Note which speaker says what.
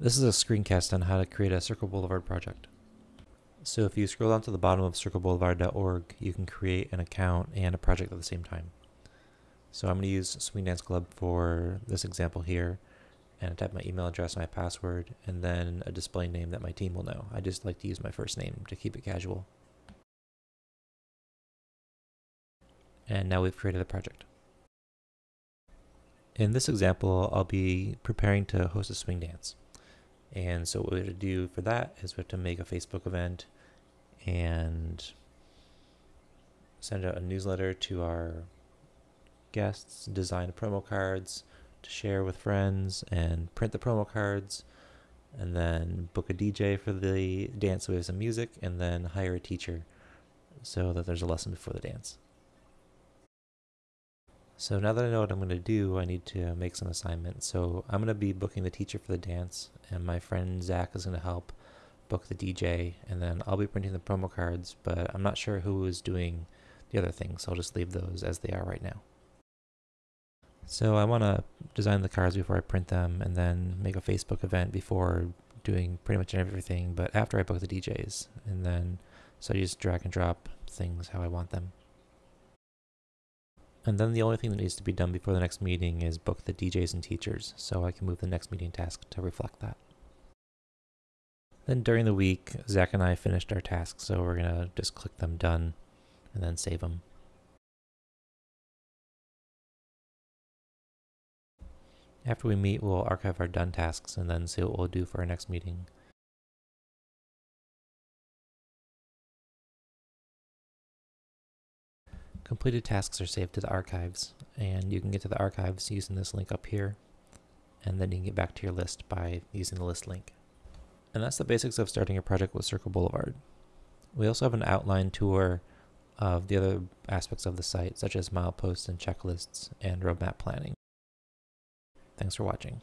Speaker 1: This is a screencast on how to create a Circle Boulevard project. So if you scroll down to the bottom of circleboulevard.org, you can create an account and a project at the same time. So I'm going to use Swing Dance Club for this example here and I type my email address, my password, and then a display name that my team will know. I just like to use my first name to keep it casual. And now we've created a project. In this example, I'll be preparing to host a swing dance. And so what we have to do for that is we have to make a Facebook event and send out a newsletter to our guests, design promo cards to share with friends and print the promo cards and then book a DJ for the dance with some music and then hire a teacher so that there's a lesson before the dance. So now that I know what I'm going to do, I need to make some assignments. So I'm going to be booking the teacher for the dance, and my friend Zach is going to help book the DJ, and then I'll be printing the promo cards, but I'm not sure who is doing the other things, so I'll just leave those as they are right now. So I want to design the cards before I print them, and then make a Facebook event before doing pretty much everything, but after I book the DJs, and then so I just drag and drop things how I want them. And then the only thing that needs to be done before the next meeting is book the DJs and teachers, so I can move the next meeting task to reflect that. Then during the week, Zach and I finished our tasks, so we're gonna just click them done and then save them. After we meet, we'll archive our done tasks and then see what we'll do for our next meeting. Completed tasks are saved to the archives, and you can get to the archives using this link up here, and then you can get back to your list by using the list link. And that's the basics of starting a project with Circle Boulevard. We also have an outline tour of the other aspects of the site, such as mileposts and checklists and roadmap planning. Thanks for watching.